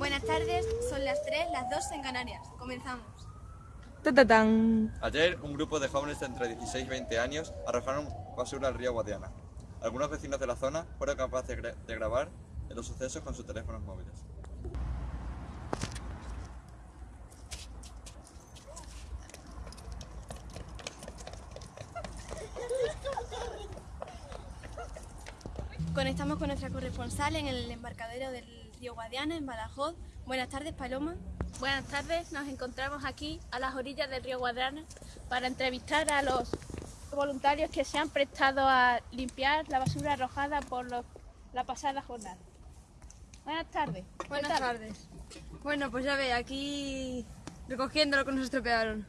Buenas tardes, son las 3, las 2 en Canarias. Comenzamos. Ta, ta, tan. Ayer, un grupo de jóvenes de entre 16 y 20 años arrojaron basura al río Guadiana. Algunos vecinos de la zona fueron capaces de grabar los sucesos con sus teléfonos móviles. Conectamos con nuestra corresponsal en el embarcadero del río Guadiana, en Badajoz. Buenas tardes, Paloma. Buenas tardes, nos encontramos aquí a las orillas del río Guadrana para entrevistar a los voluntarios que se han prestado a limpiar la basura arrojada por los- la pasada jornada. Buenas tardes. Buenas tardes. Bueno, pues ya ve, aquí recogiendo lo que nos estropearon.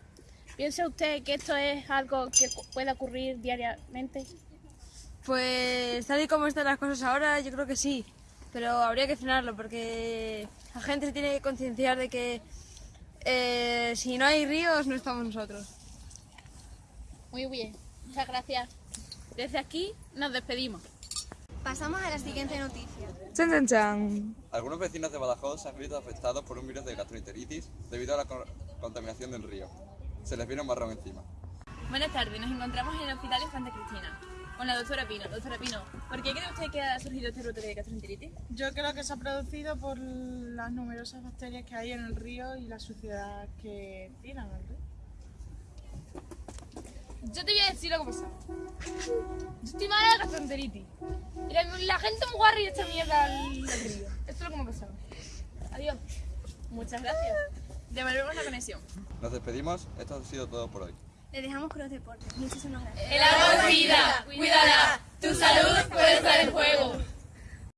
¿Piensa usted que esto es algo que puede ocurrir diariamente? Pues tal y como están las cosas ahora, yo creo que sí. Pero habría que frenarlo porque la gente se tiene que concienciar de que eh, si no hay ríos no estamos nosotros. Muy bien, muchas gracias. Desde aquí nos despedimos. Pasamos a la siguiente noticia. Chan, chan, chan. Algunos vecinos de Badajoz se han visto afectados por un virus de gastroenteritis debido a la co- contaminación del río. Se les vino un marrón encima. Buenas tardes, nos encontramos en el Hospital Infanta Cristina con la doctora Pino. Doctora Pino, ¿por qué cree usted que ha surgido este brote de gastroenteritis? Yo creo que se ha producido por las numerosas bacterias que hay en el río y la suciedad que tiran al río. Yo te voy a decir lo que pasa. Yo estoy mala de gastroenteritis. La, la gente muy guarra y esta mierda al, al río. Esto es lo que me ha pasado. Adiós. Muchas gracias. Devolvemos la conexión. Nos despedimos, esto ha sido todo por hoy. Le dejamos con los deportes. Muchísimas gracias. El agua es vida.